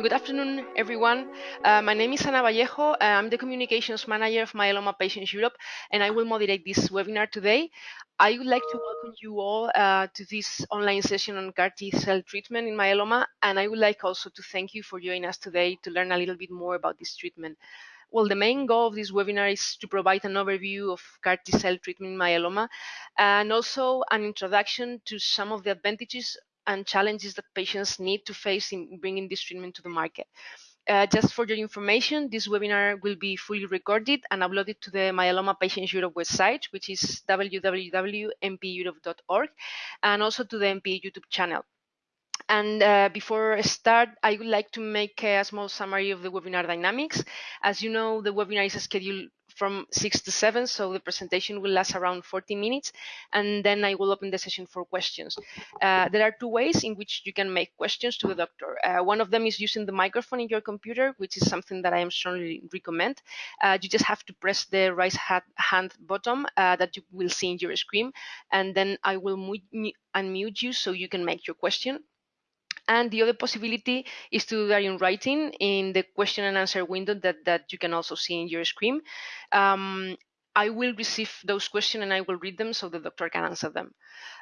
Good afternoon, everyone. Uh, my name is Ana Vallejo. I'm the Communications Manager of Myeloma Patients Europe, and I will moderate this webinar today. I would like to welcome you all uh, to this online session on CAR T cell treatment in myeloma, and I would like also to thank you for joining us today to learn a little bit more about this treatment. Well, the main goal of this webinar is to provide an overview of CAR T cell treatment in myeloma and also an introduction to some of the advantages and challenges that patients need to face in bringing this treatment to the market. Uh, just for your information, this webinar will be fully recorded and uploaded to the Myeloma Patients Europe website, which is www.mpeurope.org, and also to the MP YouTube channel. And uh, before I start, I would like to make a small summary of the webinar dynamics. As you know, the webinar is scheduled from 6 to 7, so the presentation will last around 40 minutes, and then I will open the session for questions. Uh, there are two ways in which you can make questions to the doctor. Uh, one of them is using the microphone in your computer, which is something that I am strongly recommend. Uh, you just have to press the right hand button uh, that you will see in your screen, and then I will unmute you so you can make your question. And the other possibility is to do that in writing in the question and answer window that, that you can also see in your screen. Um, I will receive those questions and I will read them so the doctor can answer them.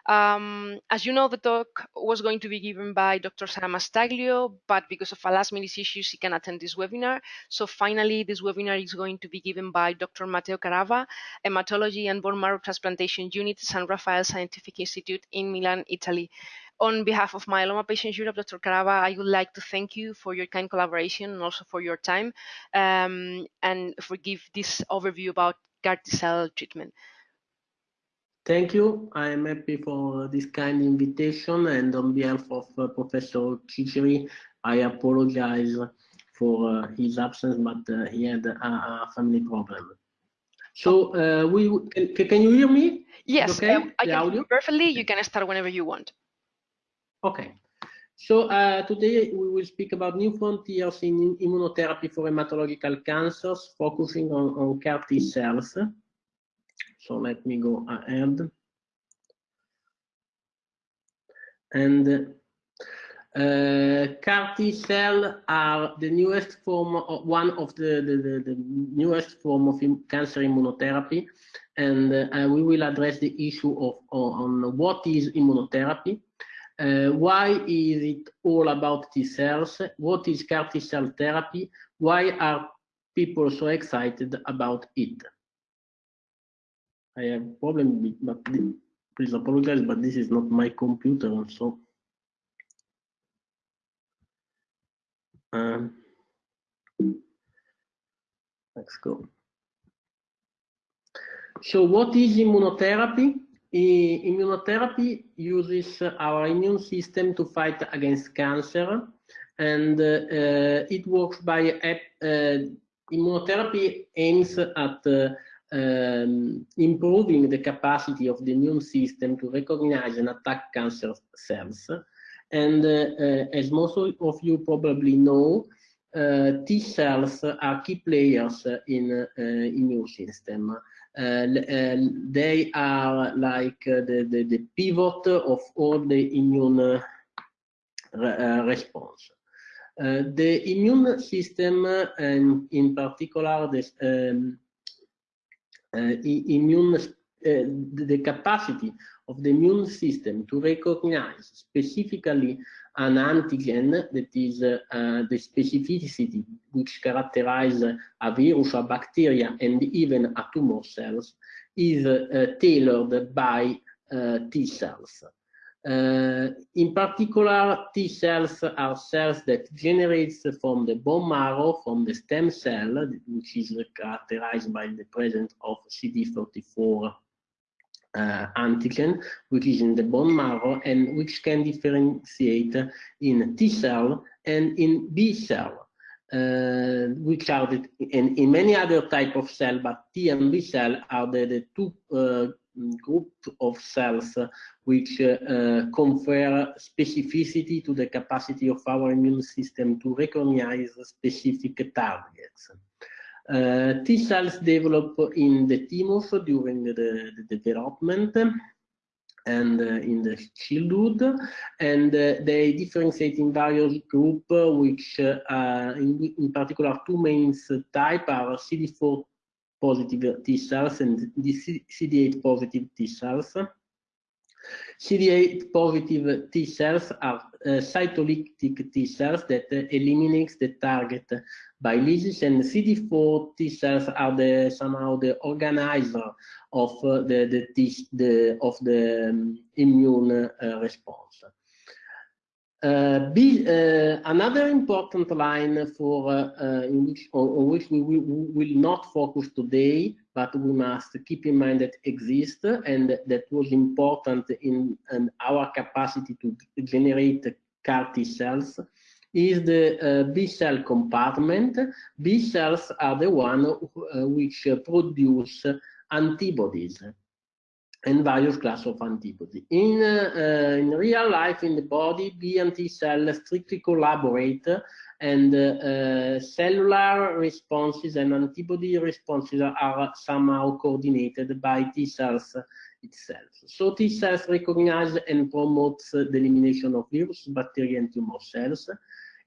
Um, as you know, the talk was going to be given by Dr. Sara Mastaglio, but because of a last minute issues, she can attend this webinar. So finally, this webinar is going to be given by Dr. Matteo Carrabba, Hematology and Bone Marrow Transplantation Unit, San Raffaele Scientific Institute in Milan, Italy. On behalf of Myeloma Patients Europe, Dr. Carrabba, I would like to thank you for your kind collaboration and also for your time um, and for give this overview about CAR T cell treatment. Thank you. I am happy for this kind invitation and on behalf of uh, Professor Ciceri, I apologize for uh, his absence, but uh, he had a, a, family problem. So uh, we can, can you hear me? Yes, okay? I can hear you perfectly. You can start whenever you want. Okay. So uh, today we will speak about new frontiers in immunotherapy for hematological cancers, focusing on, on CAR T cells. So let me go ahead. And uh, CAR T cell are the newest form, of, one of the, the, the, the, newest form of cancer immunotherapy. And uh, we will address the issue of on what is immunotherapy, uh, why is it all about T cells? What is CAR T cell therapy? Why are people so excited about it? I have a problem, with, but please apologize, but this is not my computer, so. Um, let's go. So what is immunotherapy? Immunotherapy uses our immune system to fight against cancer and uh, it works by uh, immunotherapy aims at uh, um, improving the capacity of the immune system to recognize and attack cancer cells. And uh, uh, as most of you probably know uh, T cells are key players in immune system Uh, uh, they are like uh, the, the, the, pivot of all the immune uh, response. the immune system, and in particular, the um, immune the capacity of the immune system to recognize specifically an antigen that is uh, the specificity which characterize a virus, a bacteria, and even a tumor cells is uh, tailored by uh, T cells. Uh, in particular, T cells are cells that generates from the bone marrow, from the stem cell, which is characterized by the presence of CD34 uh, antigen, which is in the bone marrow and which can differentiate in T cell and in B cell, uh, which are the, in, many other type of cell, but T and B cell are the, the two uh, group of cells which uh, confer specificity to the capacity of our immune system to recognize specific targets. Uh, T cells develop in the tumors during the, the development and uh, in the childhood, and uh, they differentiate in various groups, which in, in, particular two main types are CD4 positive T cells and CD8 positive T cells. CD8 positive T cells are uh, cytolytic T cells that uh, eliminates the target by lysis, and CD4 T cells are the somehow the organizer of uh, the, the, the of the um, immune uh, response. Uh, uh, another important line for uh, uh which, on, on, which we will, we will, not focus today, but we must keep in mind that exists and that was important in, in our capacity to generate CAR T cells is the uh, B cell compartment. B cells are the one uh, which produce antibodies and various class of antibodies. In, uh, in real life, in the body, B and T cells strictly collaborate and uh, cellular responses and antibody responses are somehow coordinated by T cells itself. So T cells recognize and promote the elimination of virus, bacteria, and tumor cells.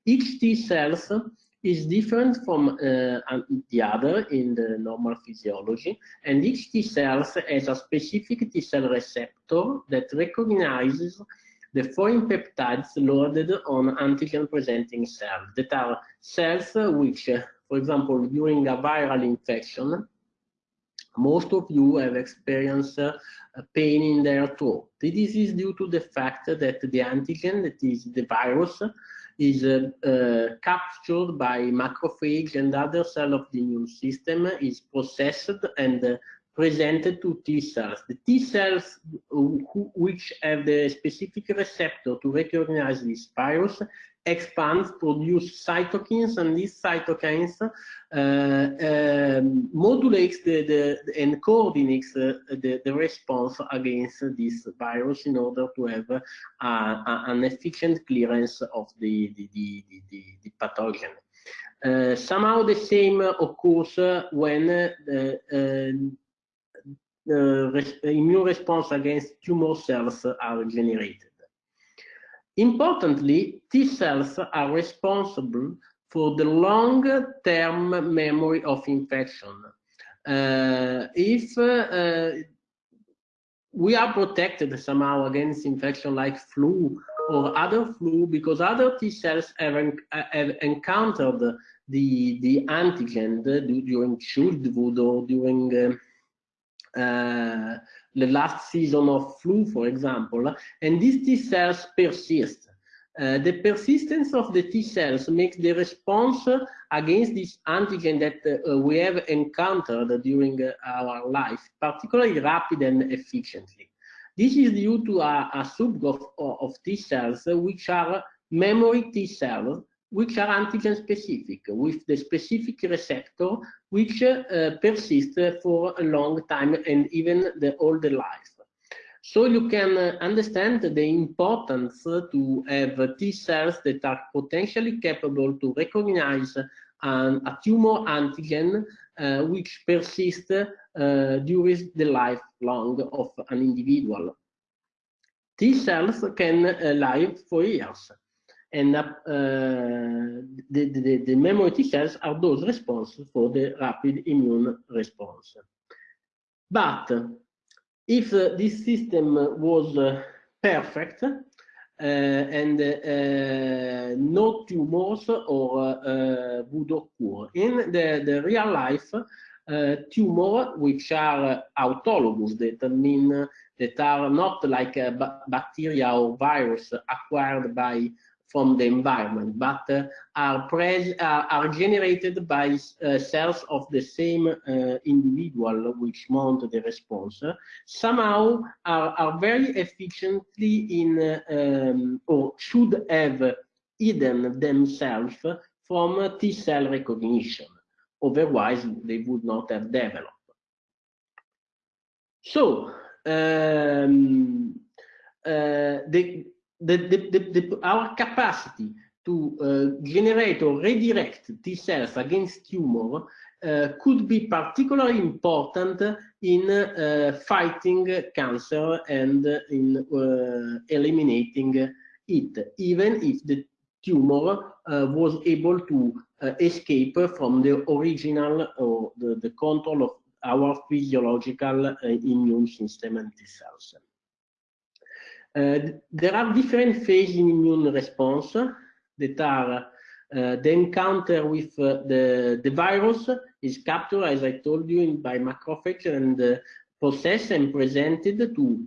Each T cells is different from uh, the other in the normal physiology, and each T cell has a specific T cell receptor that recognizes the foreign peptides loaded on antigen-presenting cells, that are cells which, for example, during a viral infection, most of you have experienced uh, pain in their throat. This is due to the fact that the antigen, that is the virus, is uh, captured by macrophage and other cell of the immune system, is processed and uh, presented to T cells. The T cells who, which have the specific receptor to recognize this virus expands, produce cytokines, and these cytokines uh, um, modulates the, the, and coordinates uh, the, the response against this virus in order to have uh, an efficient clearance of the, the, the, the, the pathogen. Uh, somehow the same occurs when the immune response against tumor cells are generated. Importantly, T cells are responsible for the long-term memory of infection. Uh, if uh, we are protected somehow against infection like flu or other flu because other T cells have, have encountered the, the antigen during childhood or during uh, uh the last season of flu, for example, and these T cells persist. Uh, the persistence of the T cells makes the response against this antigen that uh, we have encountered during uh, our life particularly rapid and efficiently. This is due to a, a subgroup of, of T cells which are memory T cells which are antigen specific with the specific receptor which uh, persist for a long time and even the older life. So you can uh, understand the importance to have T cells that are potentially capable to recognize an, a tumor antigen uh, which persists uh, during the lifelong of an individual. T cells can uh, live for years and uh, the, the, the memory T cells are those responsible for the rapid immune response. But if uh, this system was uh, perfect uh, and uh, no tumors or uh, would occur, in the, the real life, tumor which are autologous, that mean that are not like bacteria or virus acquired by from the environment, but uh, are, uh, are generated by uh, cells of the same uh, individual which mount the response, somehow are, are very efficiently in, um, or should have hidden themselves from T cell recognition. Otherwise, they would not have developed. So, um, uh, the, the, the, the, our capacity to uh, generate or redirect T cells against tumor uh, could be particularly important in uh, fighting cancer and in uh, eliminating it, even if the tumor uh, was able to uh, escape from the original or the, the control of our physiological immune system and T cells. There are different phases in immune response that are uh, the encounter with uh, the, the virus is captured, as I told you, in, by macrophage and uh, processed and presented to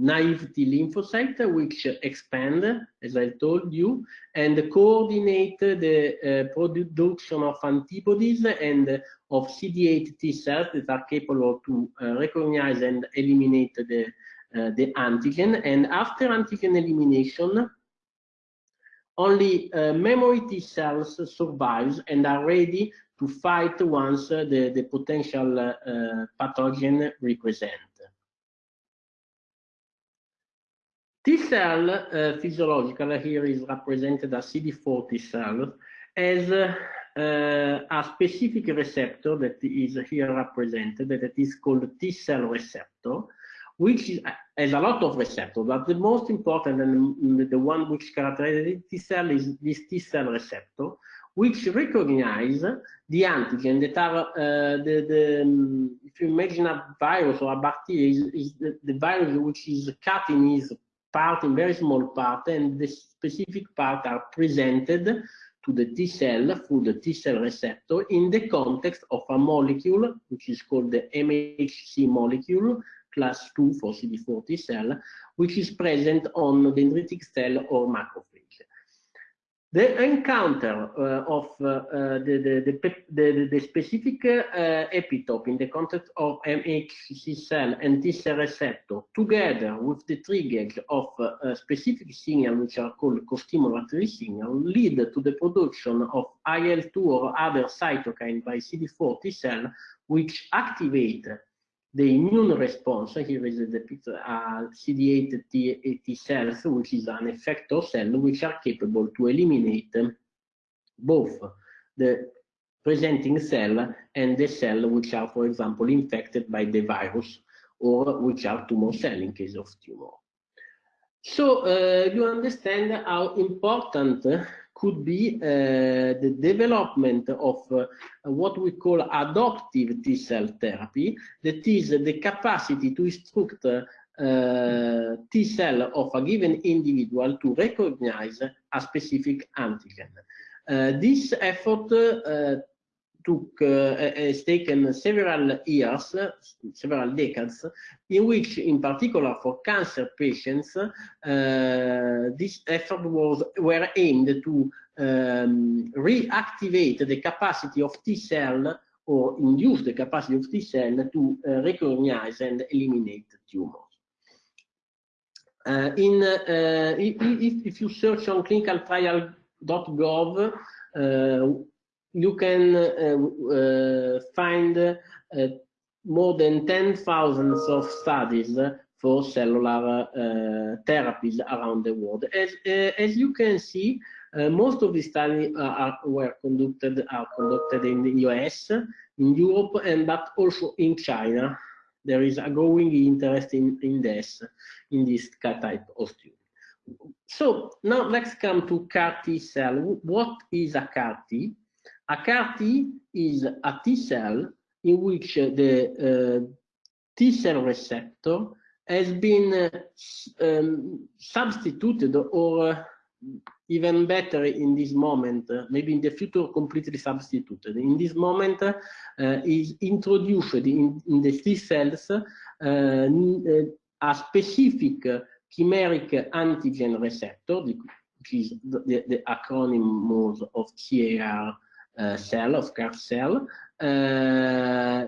naive T lymphocyte, which expand, as I told you, and coordinate the production of antibodies and of CD8 T cells that are capable to recognize and eliminate the, the antigen. And after antigen elimination, only uh, memory T cells survives and are ready to fight once uh, the, the potential uh, pathogen represent. T cell uh, physiological here is represented as CD4 T cell as uh, a specific receptor that is here represented that is called T cell receptor which is, has a lot of receptors, but the most important and the one which characterizes the T cell is this T cell receptor, which recognize the antigen that are uh, the, the um, if you imagine a virus or a bacteria is, is the, the, virus which is cut in its part in very small part and the specific part are presented to the T cell through the T cell receptor in the context of a molecule which is called the MHC molecule class 2 for CD4 T cell, which is present on dendritic cell or macrophage. The encounter uh, of uh, uh, the, the, the, the, specific uh, epitope in the context of MHC cell and T cell receptor, together with the triggers of uh, specific signal, which are called co-stimulatory signal, lead to the production of IL-2 or other cytokine by CD4 T cell, which activate the immune response, here is depicted uh, CD8 T, T cells, which is an effector cell, which are capable to eliminate both the presenting cell and the cell which are, for example, infected by the virus or which are tumor cell in case of tumor. So uh, you understand how important could be uh, the development of uh, what we call adoptive T cell therapy, that is the capacity to instruct uh, T cell of a given individual to recognize a specific antigen. Uh, this effort uh, took uh, has taken several years, several decades, in which, in particular for cancer patients, uh, this effort was were aimed to um, reactivate the capacity of T cell or induce the capacity of T cell to uh, recognize and eliminate tumors. Uh, in uh, if, if you search on clinicaltrial.gov, uh, you can uh, uh, find uh, more than 10,000 of studies for cellular therapies around the world. As, as you can see, most of the studies are, were conducted are conducted in the US, in Europe, and but also in China. There is a growing interest in, in this in this type of student. So now let's come to CAR T cell. What is a CAR T? A CAR T is a T cell in which the uh, T cell receptor has been uh, um, substituted or uh, even better in this moment, uh, maybe in the future completely substituted. In this moment uh, is introduced in, in, the T cells uh, a specific chimeric antigen receptor, which is the, the acronym of CAR cell, of CAR cell, uh,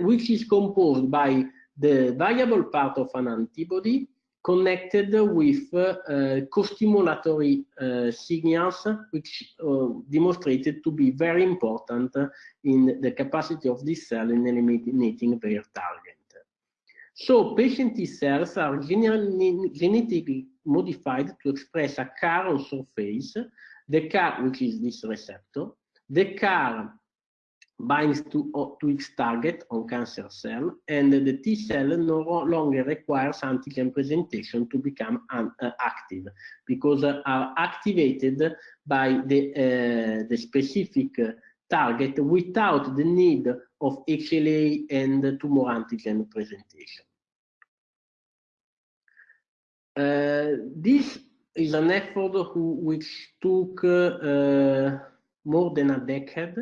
which is composed by the variable part of an antibody connected with uh, co-stimulatory uh, signals, which uh, demonstrated to be very important in the capacity of this cell in eliminating their target. So patient T cells are genetically modified to express a CAR on surface, the CAR, which is this receptor, the CAR binds to, to its target on cancer cell, and the T cell no longer requires antigen presentation to become uh, active because uh, are activated by the, uh, the specific target without the need of HLA and tumor antigen presentation. Uh, this is an effort who, which took uh, more than a decade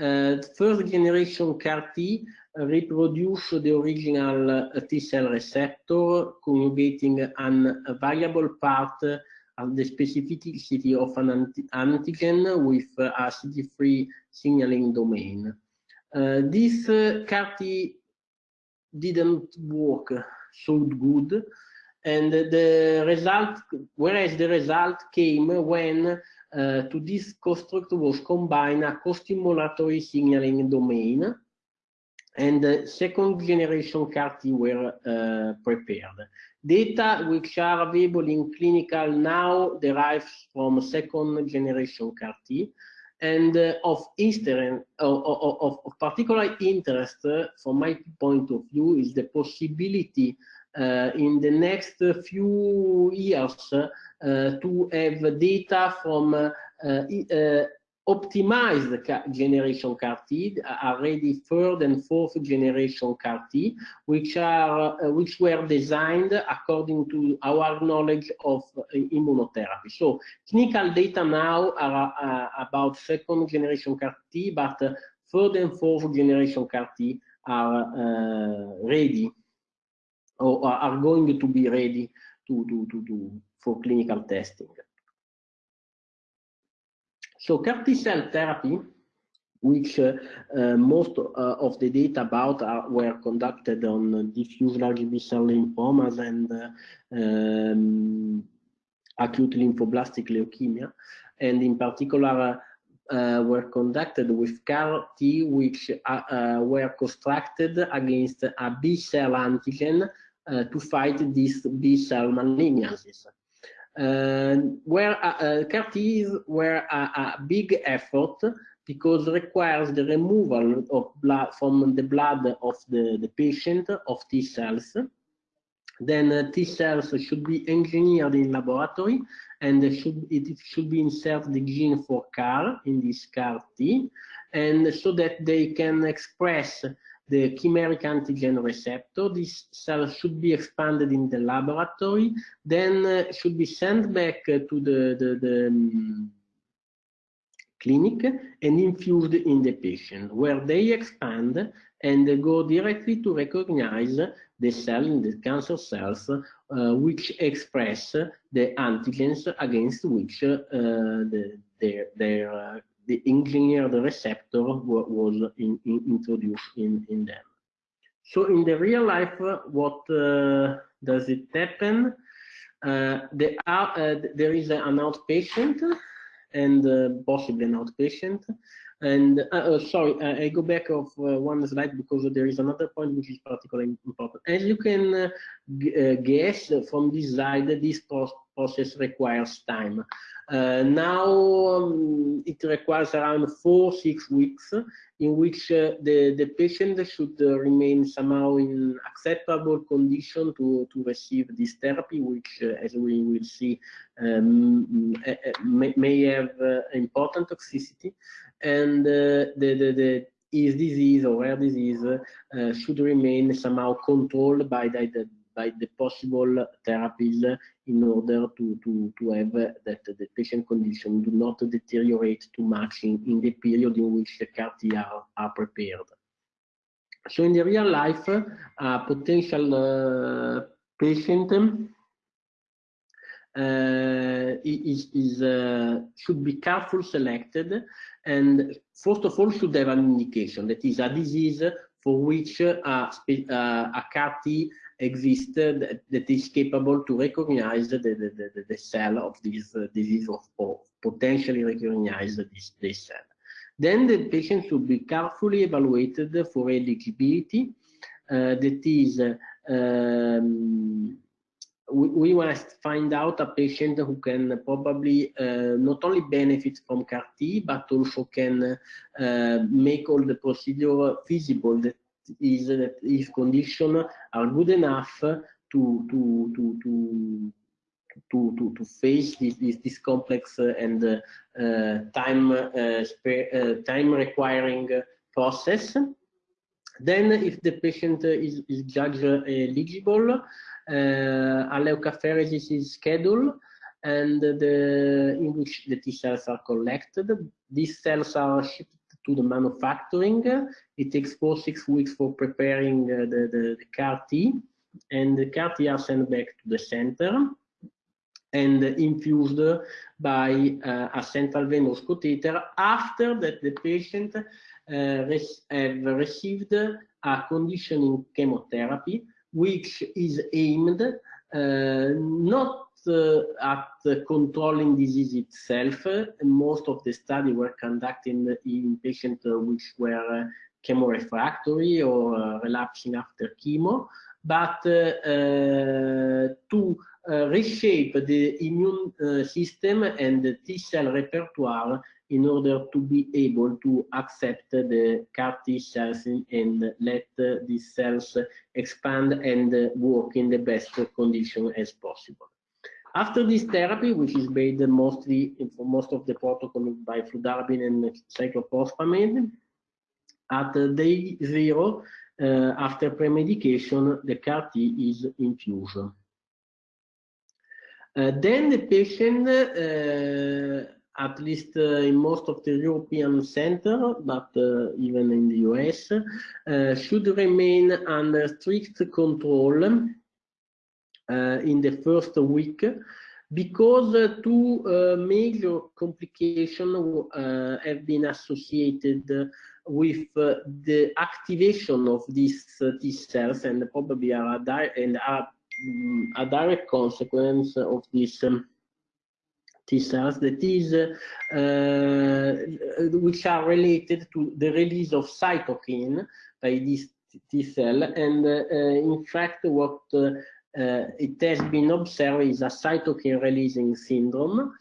uh, first generation CAR T reproduce the original uh, T cell receptor, conjugating an, a variable part of the specificity of an antigen with a CD3 signaling domain. Uh, this uh, CAR T didn't work so good, and the result, whereas the result came when to this construct was combined a co-stimulatory signaling domain and uh, second generation CAR T were uh, prepared. Data which are available in clinical now derives from second generation CAR T and uh, of, of, of, of, particular interest from my point of view is the possibility in the next few years uh, to have data from uh, uh, optimized generation CAR T, already third and fourth generation CAR T, which are uh, which were designed according to our knowledge of uh, immunotherapy. So clinical data now are uh, about second generation CAR T, but third and fourth generation CAR T are ready or are going to be ready to, to, to, to for clinical testing. So CAR T cell therapy, which uh, uh, most uh, of the data about are, were conducted on diffuse large B-cell lymphomas and uh, um, acute lymphoblastic leukemia, and in particular uh, were conducted with CAR T, which uh, were constructed against a B-cell antigen to fight these B-cell malignancies. Uh, where uh, CAR Ts were a, a, big effort because requires the removal of blood from the blood of the, the patient of T cells. Then uh, T cells should be engineered in laboratory and should, it should be inserted the gene for CAR in this CAR T and so that they can express the chimeric antigen receptor. This cell should be expanded in the laboratory, then uh, should be sent back uh, to the, the, the um, clinic and infused in the patient, where they expand and go directly to recognize the cell in the cancer cells uh, which express the antigens against which uh, the, their, their the engineered receptor was in, in, introduced in, in them. So in the real life, what uh, does it happen? Uh, there, are, uh, there is an outpatient and uh, possibly an outpatient. And uh, uh, sorry, I go back of one slide because there is another point which is particularly important. As you can guess from this slide, this process requires time. Uh, now um, it requires around four, six weeks in which uh, the, the patient should uh, remain somehow in acceptable condition to, to receive this therapy, which, uh, as we will see, um, may, may, have uh, important toxicity. And the, the, the his disease or rare disease should remain somehow controlled by the, the by the possible therapies in order to, to, to have that the patient condition do not deteriorate too much in, in the period in which the CAR T are, are prepared. So in the real life, a potential uh, patient uh, is, is uh, should be carefully selected and first of all should have an indication that is a disease for which a, a CAR T exists that, that is capable to recognize the, the, the, the cell of this uh, disease or, or, potentially recognize this, this cell. Then the patient should be carefully evaluated for eligibility. Uh, that is, um, we, we must find out a patient who can probably uh, not only benefit from CAR T, but also can uh, make all the procedure feasible. That is, that if conditions are good enough to to to to to, to, to face this, this, this complex and uh, time uh, uh, time requiring process. Then, if the patient is, is judged eligible, uh, leukapheresis is scheduled and the, in which the T cells are collected. These cells are shipped to the manufacturing. It takes four, six weeks for preparing uh, the, the, the CAR T and the CAR T are sent back to the center and infused by uh, a central venous catheter after that the patient uh, have received a conditioning chemotherapy which is aimed uh, not uh, at controlling disease itself. Most of the studies were conducted in patients which were chemorefractory or relapsing after chemo, but to uh, reshape the immune uh, system and the T cell repertoire in order to be able to accept the CAR T cells and let uh, these cells expand and work in the best condition as possible. After this therapy, which is based mostly for most of the protocol by fludarabine and cyclophosphamide, at day zero, uh, after premedication, the CAR T is infused. Uh, then the patient, uh, at least uh, in most of the European center, but even in the US, should remain under strict control in the first week because uh, two uh, major complications uh, have been associated with the activation of these T cells and probably are, and are a direct consequence of this um, T cells that is, uh, which are related to the release of cytokine by this T cell. And uh, in fact, what uh, it has been observed is a cytokine releasing syndrome.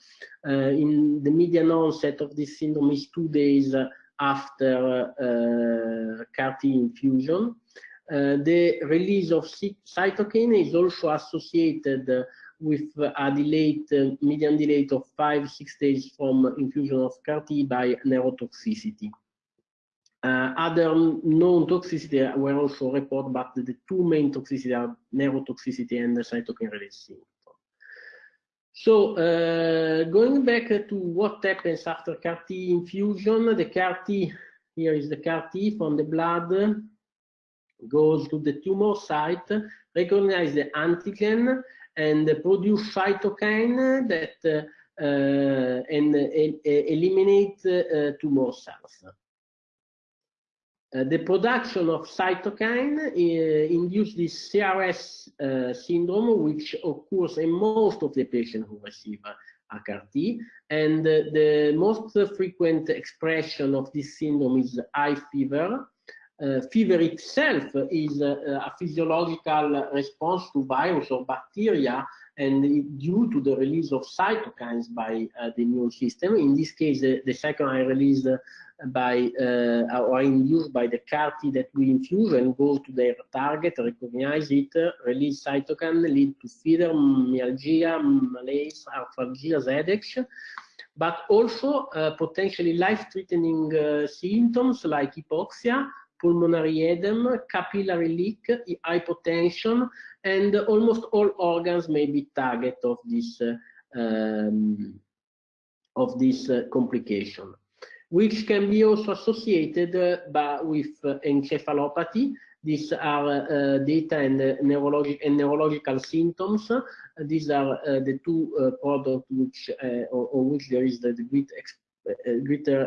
Uh, in the median onset of this syndrome is two days after uh, CAR T infusion. Uh, the release of cytokine is also associated with a delayed, uh, median delay of five, six days from infusion of CAR T by neurotoxicity. Uh, other known toxicity were also reported, but the two main toxicities are neurotoxicity and the cytokine release syndrome. So uh, going back to what happens after CAR T infusion, the CAR T, here is the CAR T from the blood, goes to the tumor site, recognize the antigen, and produce cytokine that uh, uh, and eliminate uh, tumor cells. Uh, the production of cytokine uh, induces this CRS uh, syndrome, which occurs in most of the patients who receive a CAR T. And the most frequent expression of this syndrome is high fever, uh, fever itself is uh, a physiological response to virus or bacteria and due to the release of cytokines by uh, the immune system. In this case, the, cytokine released by uh, or induced by the CAR T that we infuse and go to their target, recognize it, release cytokine, lead to fever, myalgia, malaise, arthralgia, headaches but also uh, potentially life-threatening uh, symptoms like hypoxia, pulmonary edema, capillary leak, hypotension, and almost all organs may be target of this uh, um, of this uh, complication, which can be also associated uh, by, with uh, encephalopathy. These are uh, data and, neurologic and neurological symptoms. these are the two products which on which there is the great, greater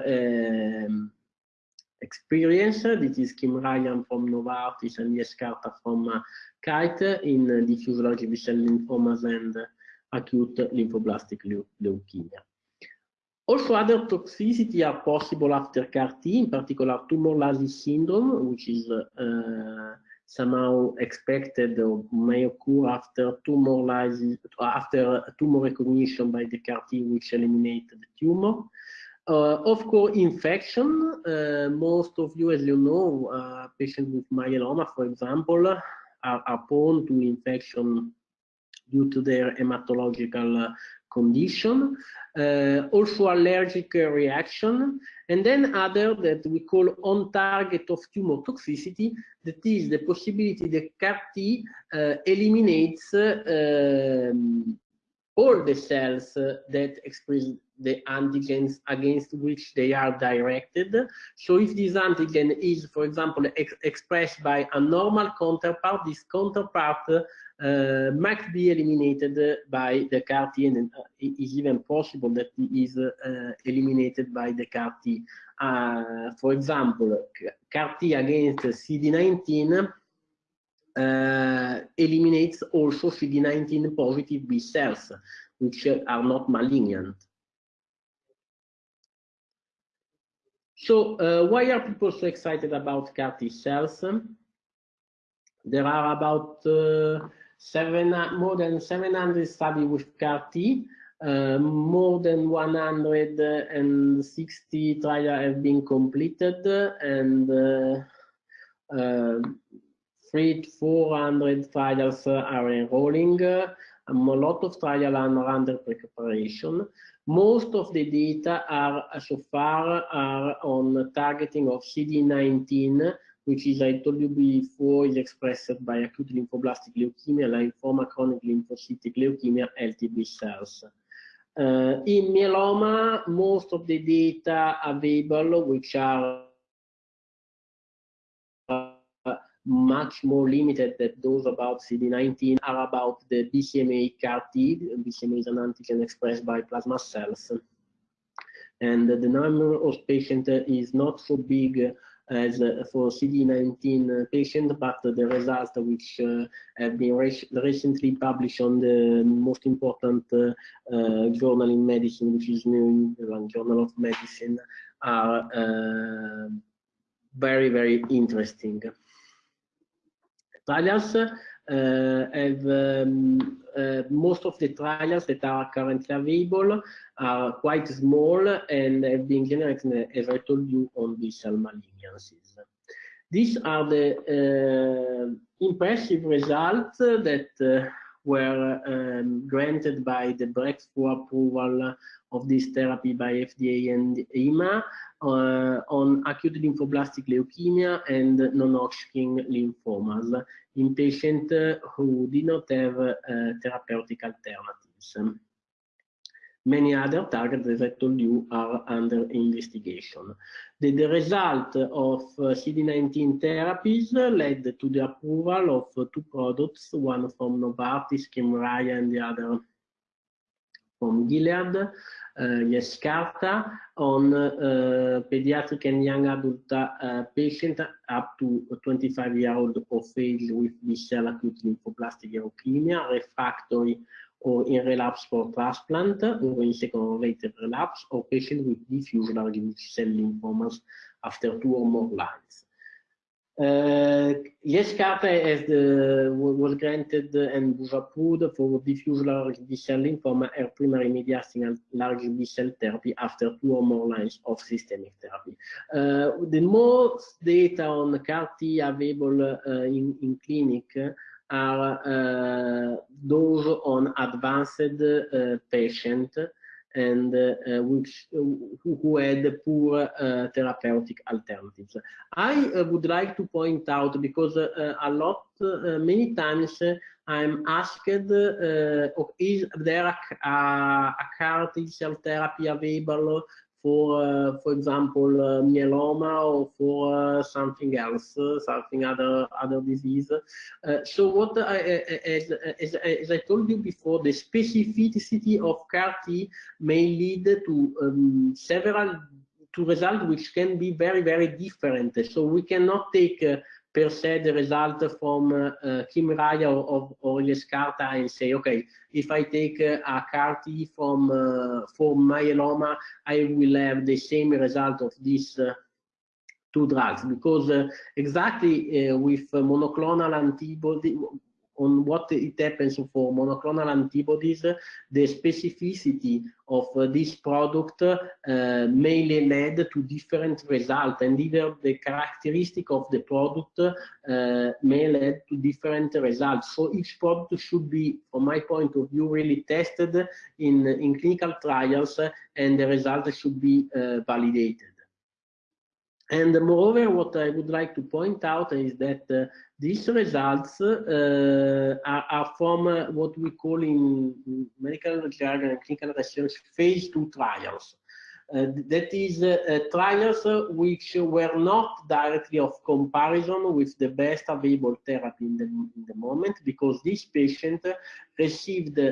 um, experience. This is Kymriah from Novartis and Yescarta from uh, Kite in uh, diffuse large B-cell lymphomas and acute lymphoblastic leukemia. Also, other toxicity are possible after CAR T, in particular tumor lysis syndrome, which is uh, somehow expected or may occur after tumor lysis, after tumor recognition by the CAR-T which eliminate the tumor. Uh, of course, infection. Uh, most of you, as you know, uh, patients with myeloma, for example, are, are prone to infection due to their hematological uh, condition. Uh, also allergic reaction, and then other that we call on target of tumor toxicity, that is the possibility that CAR-T uh, eliminates um, all the cells that express the antigens against which they are directed. So if this antigen is, for example, ex expressed by a normal counterpart, this counterpart uh, might be eliminated by the CAR-T, and uh, it is even possible that it is uh, eliminated by the CAR-T. Uh, for example, CAR-T against CD19 uh, eliminates also CD19 positive B cells, which are not malignant. So uh, why are people so excited about CAR T cells? There are about uh, seven, more than 700 studies with CAR T. Uh, more than 160 trials have been completed and uh, uh, three, 400 trials are enrolling. Um, a lot of trials are under preparation. Most of the data are so far are on targeting of CD19, which is, I told you before, is expressed by acute lymphoblastic leukemia, lymphoma, chronic lymphocytic leukemia, LTB cells. Uh, in myeloma, most of the data available, which are much more limited than those about CD19 are about the BCMA CAR-T. BCMA is an antigen expressed by plasma cells. And the number of patients is not so big as for CD19 patient, but the results which uh, have been recently published on the most important uh, uh, journal in medicine, which is New England Journal of Medicine, are uh, very, very interesting trials uh, have um, uh, most of the trials that are currently available are quite small and have been generated, as I told you, on B-cell malignancies. These are the uh, impressive results that were um, granted by the breakthrough approval of this therapy by FDA and EMA uh, on acute lymphoblastic leukemia and non-Hodgkin lymphomas in patients who did not have uh, therapeutic alternatives. Many other targets, as I told you, are under investigation. The, the result of uh, CD19 therapies led to the approval of uh, two products, one from Novartis, Kymriah, and the other from Gilead, uh, Yescarta, on uh, pediatric and young adult uh, patient up to 25 year old of age with B-cell acute lymphoblastic leukemia, refractory or in relapse for transplant or in second or later relapse or patient with diffuse large B-cell lymphomas after two or more lines. Uh, Yescarta as the, was granted and was approved for diffuse large B-cell lymphoma or primary mediastinal large B-cell therapy after two or more lines of systemic therapy. Uh, the most data on CAR-T available uh, in, in clinic are uh, those on advanced uh, patient and uh, which uh, who, who, had poor uh, therapeutic alternatives. I uh, would like to point out because a lot, many times I'm asked, uh, is there a, a, a CAR T cell therapy available for, uh, for example, uh, myeloma or for uh, something else, something other other disease. so what I, as, as, as, I told you before, the specificity of CAR-T may lead to um, several to results which can be very, very different. So we cannot take per se the result from uh, uh, Kymriah or, or, or Yescarta and say, okay, if I take uh, a CAR-T from uh, for myeloma, I will have the same result of this uh, two drugs because uh, exactly uh, with monoclonal antibody on what it happens for monoclonal antibodies, the specificity of uh, this product uh, may lead to different results, and either the characteristic of the product uh, may lead to different results. So each product should be, from my point of view, really tested in, in clinical trials, and the results should be uh, validated. And moreover, what I would like to point out is that uh, these results uh, are, are, from uh, what we call in medical jargon and clinical research phase two trials. Uh, that is uh, uh, trials which were not directly of comparison with the best available therapy in the, in the moment because this patient received um,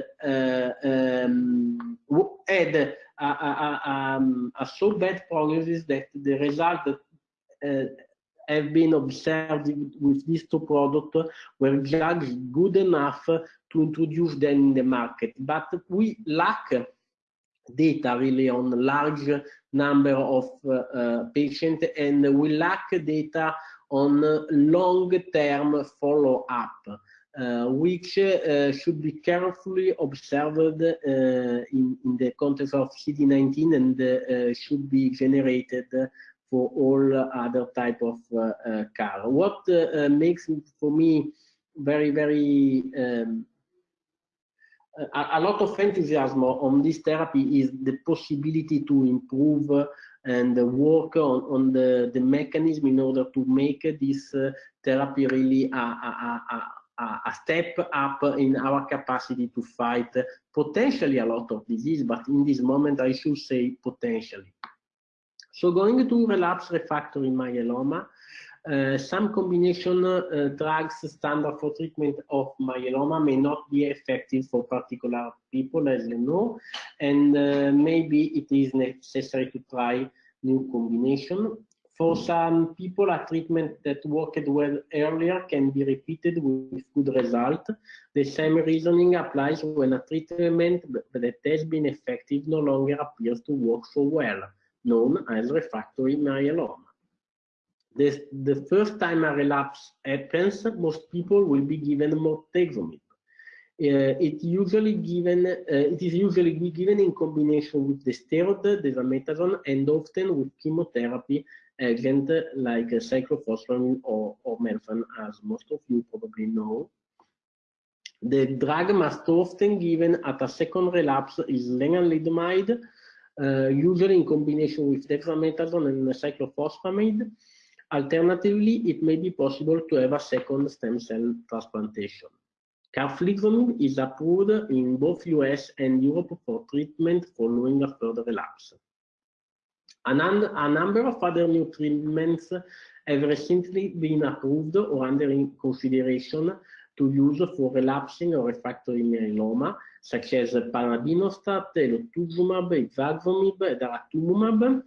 had a, a, a, um, a, so bad prognosis that the result have been observed with these two products were judged good enough to introduce them in the market. But we lack data really on large number of uh, uh, patients and we lack data on long-term follow-up. Uh, which uh, should be carefully observed uh, in, in, the context of CD19 and should be generated for all other type of uh, uh, car. What uh, makes for me very, very um, a, a, lot of enthusiasm on this therapy is the possibility to improve and work on, on the, the mechanism in order to make this therapy really a, a, a, a, step up in our capacity to fight potentially a lot of disease, but in this moment I should say potentially. So going to relapse refractory myeloma, uh, some combination uh, drugs standard for treatment of myeloma may not be effective for particular people, as you know, and uh, maybe it is necessary to try new combination. For some people, a treatment that worked well earlier can be repeated with good result. The same reasoning applies when a treatment that has been effective no longer appears to work so well known as refractory myeloma. This, the first time a relapse happens, most people will be given bortezomib. Uh, it usually given uh, it is usually given in combination with the steroid dexamethasone and often with chemotherapy agent like cyclophosphamide or, or melphalan as most of you probably know the drug most often given at a second relapse is lenalidomide Uh, usually in combination with dexamethasone and cyclophosphamide. Alternatively, it may be possible to have a second stem cell transplantation. Carfilzomib is approved in both US and Europe for treatment following a further relapse. A number of other new treatments have recently been approved or under consideration to use for relapsing or refractory myeloma, such as panobinostat, elotuzumab, ixazomib, daratumumab.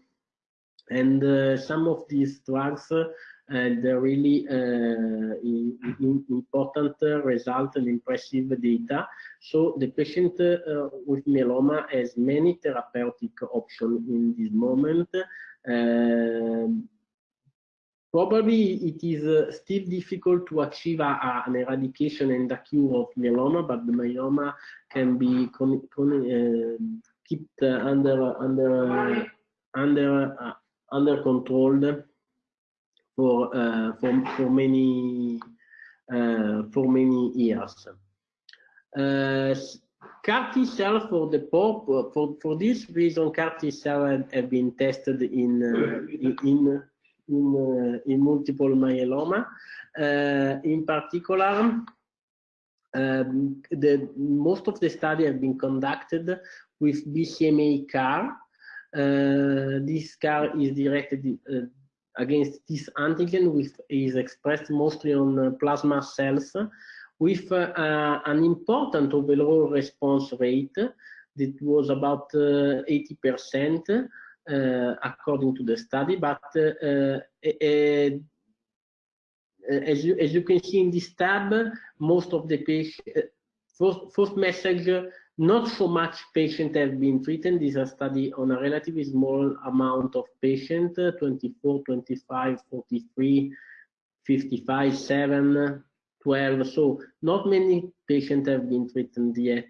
And uh, some of these drugs uh, had really uh, in, in important result and impressive data. So the patient uh, with myeloma has many therapeutic options in this moment. Probably it is uh, still difficult to achieve a, a, an eradication and a cure of myeloma, but the myeloma can be con, con, uh, kept uh, under under under uh, under control for uh, for for many uh, for many years. CAR T cell for the for for this reason, CAR T cell have, have been tested in in, in in, uh, in multiple myeloma. Uh, in particular, um, the, most of the study have been conducted with BCMA CAR. This CAR is directed against this antigen, which is expressed mostly on plasma cells, with uh, an important overall response rate that was about 80%. Uh, according to the study, but uh, uh, as you as you can see in this tab, most of the patient first first message not so much patients have been treated. This is a study on a relatively small amount of patients, 24, 25, 43, 55, 7, 12. So not many patients have been treated yet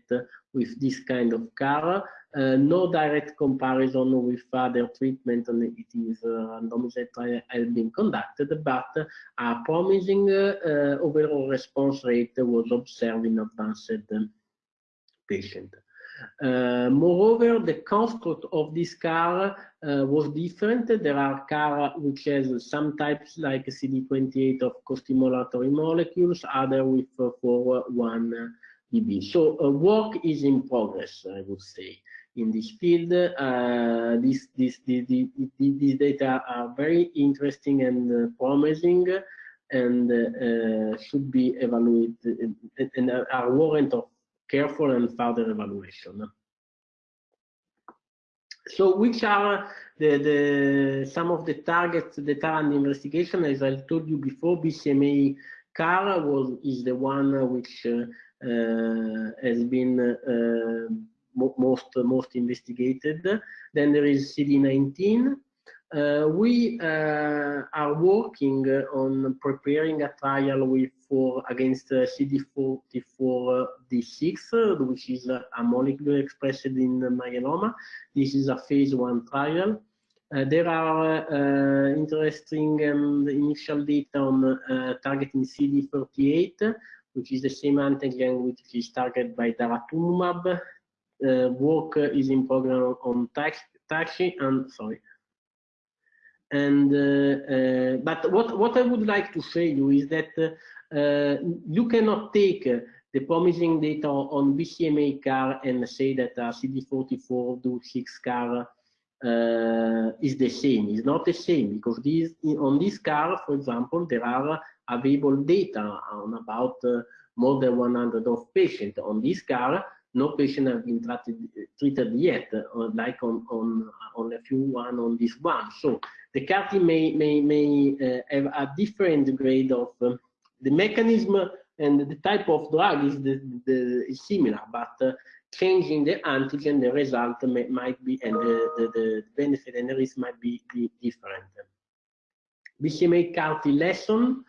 with this kind of CAR. Uh, no direct comparison with other treatment and it is uh, randomized trial has been conducted, but a promising uh, overall response rate was observed in advanced patient. Uh, moreover, the construct of this CAR uh, was different. There are cars which has some types like CD28 of costimulatory molecules, other with uh, 4-1 BB. So uh, work is in progress, I would say, in this field. Uh, this, this, this, these data are very interesting and uh, promising and should be evaluated and, and are warrant of careful and further evaluation. So which are the, the some of the targets that are under investigation? As I told you before, BCMA CAR was is the one which uh, uh, has been uh, most most investigated. Then there is CD19, uh, we uh, are working on preparing a trial with for against uh, CD44v6, which is a molecule expressed in myeloma. This is a phase one trial. Uh, there are uh, interesting um, initial data on uh, targeting CD38, which is the same antigen which is targeted by daratumumab. work is in program on TACI and sorry, and uh, uh, but what what I would like to say you is that uh, you cannot take the promising data on BCMA CAR and say that uh, CD44 do 6 CAR uh, is the same. It's not the same because on this CAR, for example, there are available data on about uh, more than 100 of patients. On this CAR, no patient have been treated, treated yet, uh, like on, on, on a few one on this one. So the CAR T may, may, may uh, have a different grade of um, the mechanism and the type of drug is, the, the, is similar, but uh, changing the antigen, the result may, might be, and the, the, the, benefit and the risk might be, be different. BCMA CAR T lesson,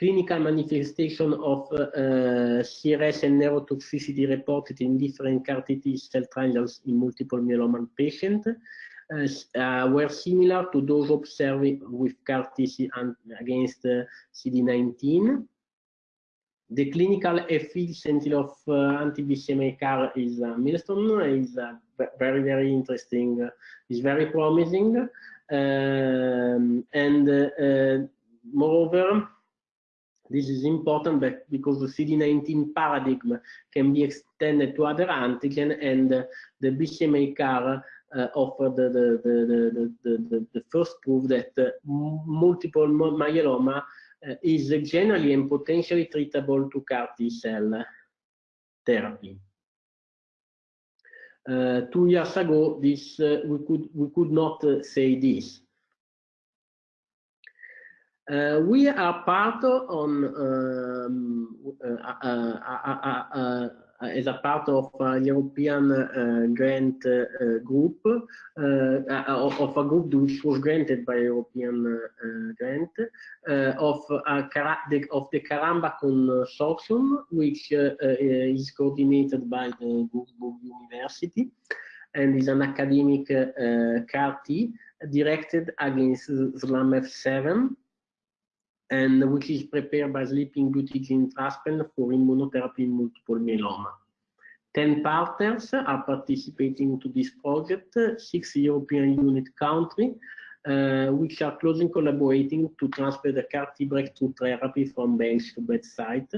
clinical manifestation of uh, CRS and neurotoxicity reported in different CAR T cell trials in multiple myeloma patients uh, were similar to those observed with CAR T against uh, CD19. The clinical efficiency of uh, anti-BCMA CAR is a milestone, is very, very interesting, is very promising. Um, and uh, moreover, this is important because the CD19 paradigm can be extended to other antigen and the BCMA CAR uh, offer the, the, the, the, the, first proof that uh, multiple myeloma uh, is generally and potentially treatable to CAR T cell therapy. Uh, two years ago, this uh, we could we could not say this. Uh, we are part on um, uh, uh, uh as a part of a European uh, grant uh, group, of a group which was granted by European grant, of, the, of the Caramba Consortium, which is coordinated by the Würzburg University and is an academic uh, directed against SLAMF7 and which is prepared by Sleeping Beauty gene transplant for immunotherapy in multiple myeloma. 10 partners are participating to this project, six European unit countries, uh, which are closely collaborating to transfer the CAR-T breakthrough therapy from bench to bedside.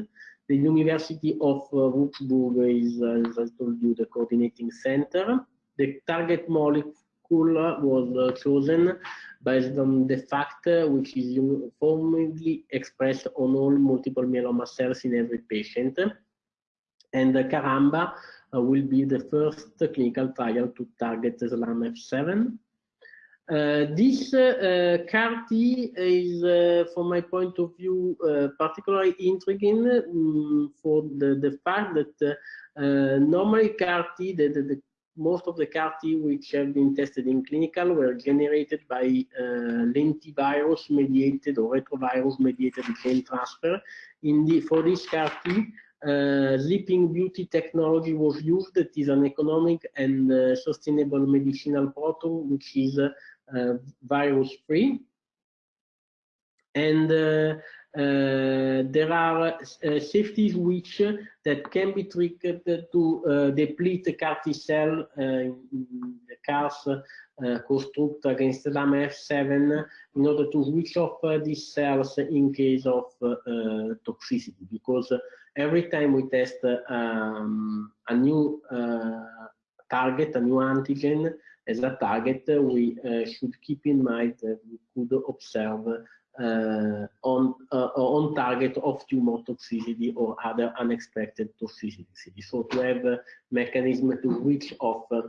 The University of uh, Würzburg is, uh, as I told you, the coordinating center. The target molecule was uh, chosen based on the fact uh, which is uniformly expressed on all multiple myeloma cells in every patient. And uh, Caramba uh, will be the first clinical trial to target SLAMF7. Uh, this uh, CAR-T is, uh, from my point of view, uh, particularly intriguing um, for the, the fact that uh, normally CAR-T, the, the, the, most of the CAR-T which have been tested in clinical were generated by uh, lentivirus mediated or retrovirus mediated gene transfer. In the, for this CAR-T, uh, Sleeping Beauty technology was used. It is an economic and uh, sustainable medicinal proton which is uh, uh, virus-free. And uh, uh, there are uh, safety which uh, that can be triggered to uh, deplete the CAR T cell CARS construct against LAM-F7 in order to switch off these cells in case of toxicity. Because every time we test um, a new uh, target, a new antigen, as a target, we uh, should keep in mind that we could observe uh, on uh, on target of tumor toxicity or other unexpected toxicity. So to have a mechanism to which of uh,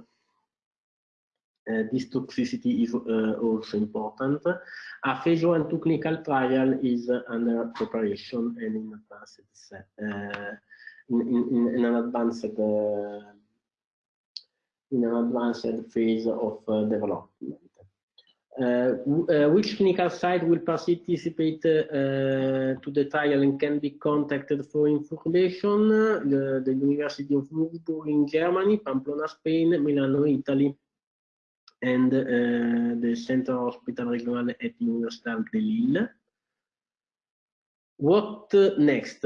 this toxicity is uh, also important. A phase one to clinical trial is under preparation and in advanced uh, in, in, in, an advanced in an advanced phase of uh, development. Uh, uh, which clinical site will participate to the trial and can be contacted for information? The, the University of Würzburg in Germany, Pamplona, Spain, Milano, Italy, and uh, the Central Hospital Regional at Université de Lille. What uh, next?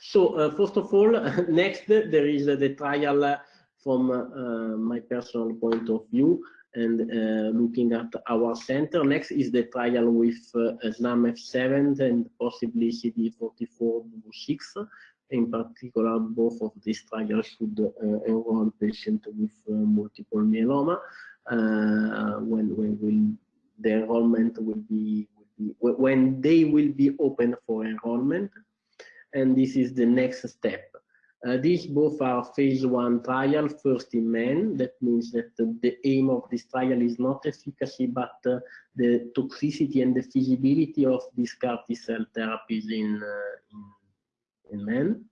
So, uh, first of all, next there is the trial from uh, my personal point of view and uh, looking at our center. Next is the trial with uh, SLAM-F7 and possibly CD44-6. In particular, both of these trials should uh, enroll patients with uh, multiple myeloma. Uh, when when will the enrollment will be, will be when they will be open for enrollment, and this is the next step. Uh, these both are phase one trial, first in men. That means that uh, the aim of this trial is not efficacy, but uh, the toxicity and the feasibility of these CAR T cell therapies in, uh, in, in, men.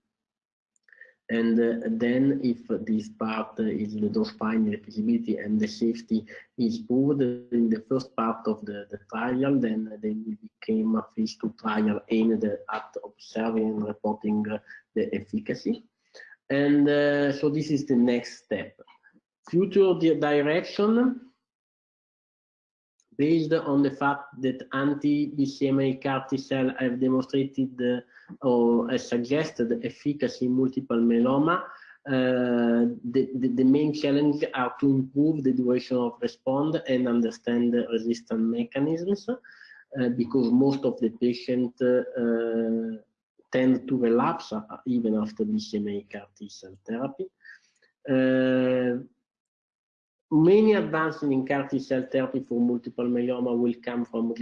And uh, then if this part is the dose finding, the feasibility and the safety is proved in the first part of the, the trial, then they became a phase two trial aimed at observing and reporting the efficacy. And uh, so this is the next step. Future direction, based on the fact that anti-BCMA CAR T cell have demonstrated uh, or uh, suggested efficacy in multiple myeloma, uh, the, the, the, main challenge are to improve the duration of response and understand the resistance mechanisms, uh, because most of the patients uh, tend to relapse uh, even after BCMA CAR T cell therapy. Uh, many advances in CAR T cell therapy for multiple myeloma will come from,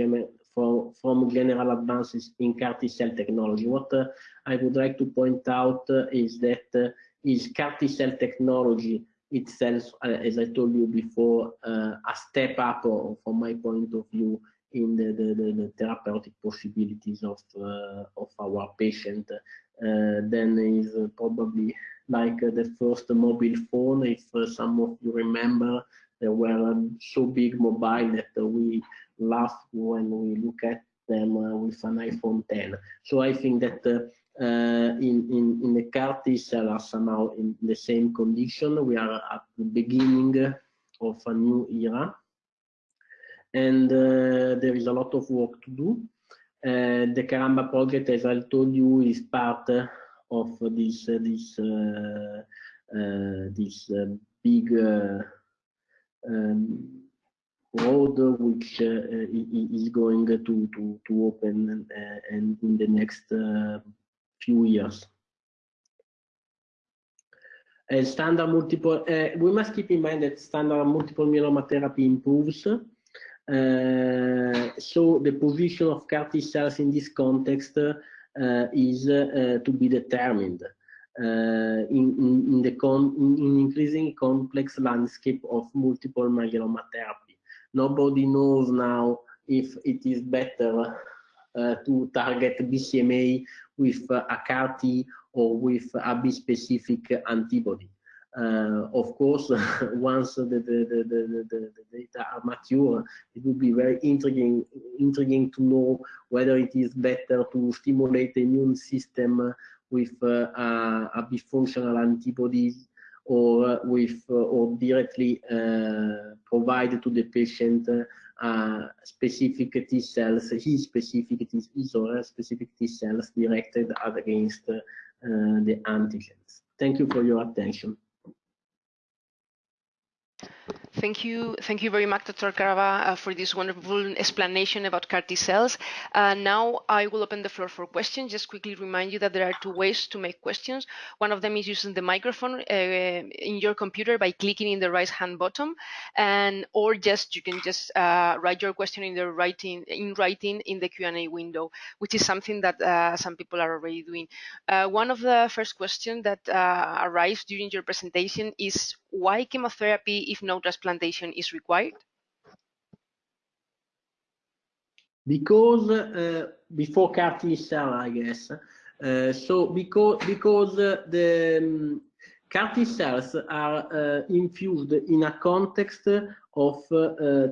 from, from general advances in CAR T cell technology. What uh, I would like to point out uh, is that uh, is CAR T cell technology itself, uh, as I told you before, a step up from my point of view in the, the, the, the therapeutic possibilities of uh, of our patient. Uh, then is probably like the first mobile phone if uh, some of you remember they were um, so big mobile that we laugh when we look at them with an iPhone 10 so I think that uh, in, in, in the CAR T cell are somehow in the same condition. We are at the beginning of a new era and uh, there is a lot of work to do. Uh, the Caramba project, as I told you, is part of this uh, this this big um, road which uh, is going to to to open uh, and in the next uh, few years. standard multiple, we must keep in mind that standard multiple myeloma therapy improves so the position of CAR T cells in this context uh, is uh, to be determined in, in, in, the in increasingly complex landscape of multiple myeloma therapy. nobody knows now if it is better uh, to target BCMA with a CAR T or with a bispecific antibody. Uh, of course, once the, the, the, the, data are mature, it would be very intriguing, intriguing to know whether it is better to stimulate the immune system with uh, a, a bifunctional antibodies or with uh, or directly uh, provide to the patient uh, specific T cells, his specific T, his or specific T cells directed against the antigens. Thank you for your attention. Thank you. Thank you very much, Dr. Carrabba, uh, for this wonderful explanation about CAR T cells. Uh, now I will open the floor for questions. Just quickly remind you that there are two ways to make questions. One of them is using the microphone uh, in your computer by clicking in the right hand bottom, and or just you can just uh, write your question in the writing in writing in the Q&A window, which is something that uh, some people are already doing. Uh, one of the first questions that arrives during your presentation is why chemotherapy if no transplantation is required? Because uh, before CAR T cell, I guess. Uh, so because because uh, the um, CAR T cells are uh, infused in a context of uh,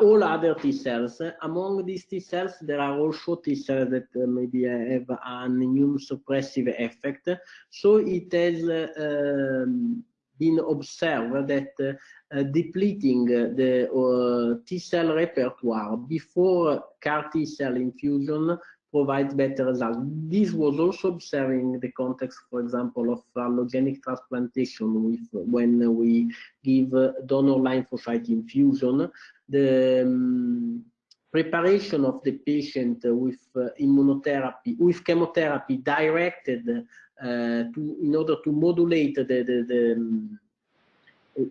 all other T cells. Among these T cells, there are also T cells that maybe have an immune suppressive effect. So it has um, been observed that uh, depleting the uh, T cell repertoire before CAR T cell infusion provides better results. This was also observed in the context, for example, of allogenic transplantation with, when we give donor lymphocyte infusion. The um, preparation of the patient with uh, immunotherapy, with chemotherapy directed to, in order to modulate the, the, the um,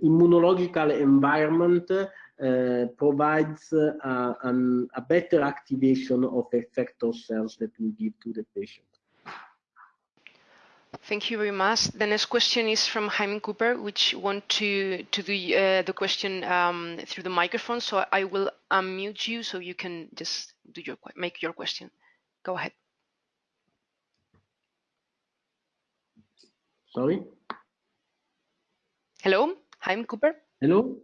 immunological environment uh, provides uh, an, a better activation of effector cells that we give to the patient. Thank you very much. The next question is from Jaime Cooper, which want to to do uh, the question um, through the microphone. So I will unmute you so you can just do your make your question. Go ahead. Sorry? Hello, I'm Cooper. Hello?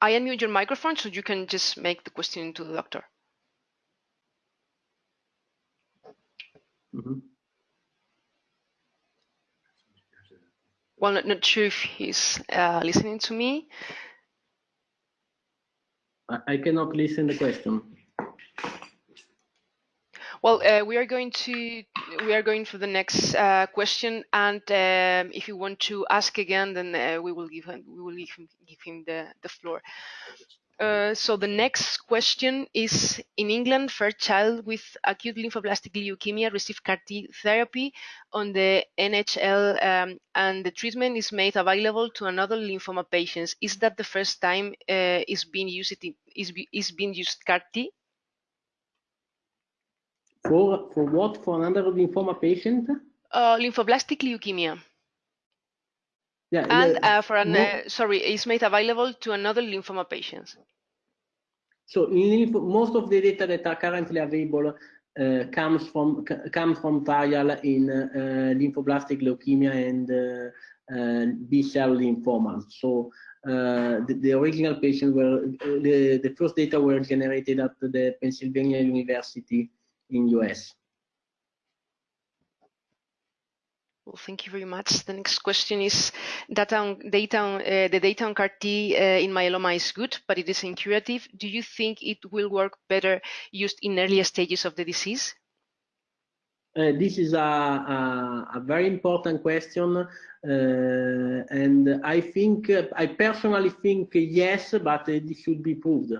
I unmute your microphone so you can just make the question to the doctor. Mm -hmm. Well, not, not sure if he's uh, listening to me. I, I cannot listen the question. Well, uh, we are going to we are going for the next uh, question, and um, if you want to ask again, then uh, we will give him we will give him give him the the floor. Uh, so the next question is: In England, first child with acute lymphoblastic leukemia received CAR T therapy on the NHS, um, and the treatment is made available to another lymphoma patients. Is that the first time uh, is being used is is being used CAR T? For for what? For another lymphoma patient? Uh, lymphoblastic leukemia. Yeah, and uh, for an uh, sorry, it's made available to another lymphoma patients. So in most of the data that are currently available uh, comes from comes from trial in uh, lymphoblastic leukemia and uh, uh, B cell lymphomas. So the, the, original patients were the the first data were generated at the Pennsylvania University in US. Well, thank you very much. The next question is data on, data on, uh, the data on CAR T uh, in myeloma is good, but it is incurative. Do you think it will work better used in earlier stages of the disease? Uh, this is a, a, a, very important question, uh, and I think, I personally think yes, but it should be proved.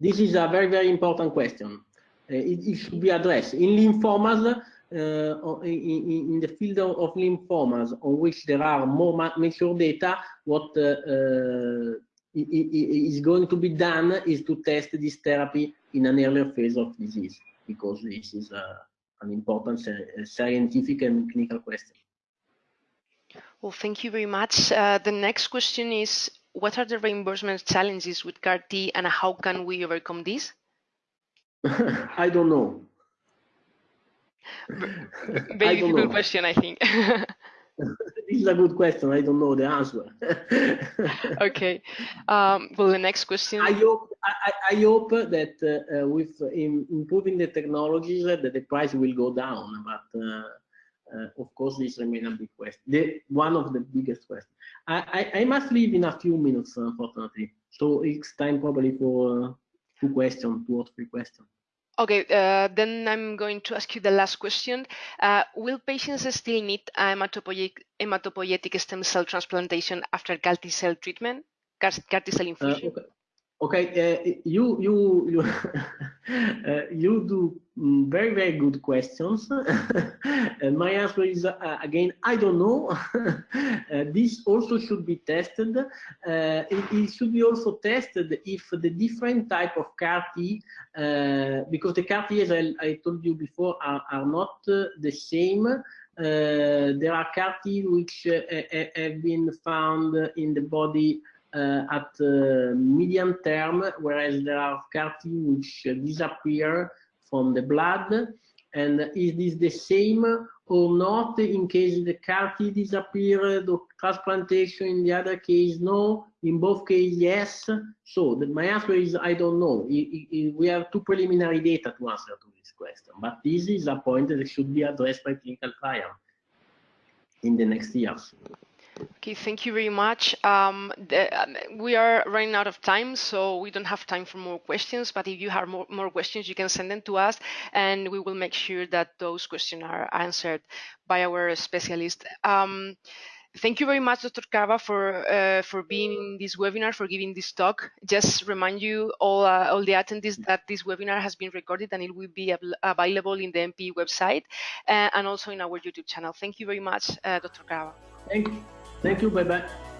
This is a very, very important question. Uh, it, it, should be addressed. In lymphomas, uh, in, in, the field of, lymphomas on which there are more mature data, what uh, is going to be done is to test this therapy in an earlier phase of disease because this is an important scientific and clinical question. Well, thank you very much. Uh, the next question is, what are the reimbursement challenges with CAR-T and how can we overcome this? I don't know. Very difficult question, I think. this is a good question. I don't know the answer. okay. Um, well, the next question. I hope I, I hope that uh, with in improving the technologies, uh, that the price will go down. But uh, uh of course, this remains a big question. The, one of the biggest questions. I, I, I, must leave in a few minutes, unfortunately. So it's time probably for uh, two questions, two or three questions. Okay, uh, then I'm going to ask you the last question. Uh, will patients still need hematopoietic, hematopoietic stem cell transplantation after CAR T cell treatment, CAR T cell uh, infusion? Uh, okay. Okay, uh, you you you uh, you do mm, very very good questions. and my answer is uh, again I don't know. Uh, this also should be tested. Uh, it, it, should be also tested if the different type of CAR T, uh, because the CAR T, as I, I told you before, are, are not the same. there are CAR T which have been found in the body uh, at uh, medium term, whereas there are CAR T which disappear from the blood. And is this the same or not in case the CAR T disappeared or transplantation in the other case? No. In both cases, yes. So the, my answer is I don't know. We have two preliminary data to answer to this question. But this is a point that should be addressed by clinical trial in the next years. Okay, thank you very much. Um, the, um, we are running out of time, so we don't have time for more questions. But if you have more, more questions, you can send them to us, and we will make sure that those questions are answered by our specialist. Um, thank you very much, Dr. Cava, for uh, for being in this webinar, for giving this talk. Just remind you all uh, all the attendees that this webinar has been recorded and it will be available in the MP website uh, and also in our YouTube channel. Thank you very much, uh, Dr. Cava. Thank you. Thank you. Bye bye.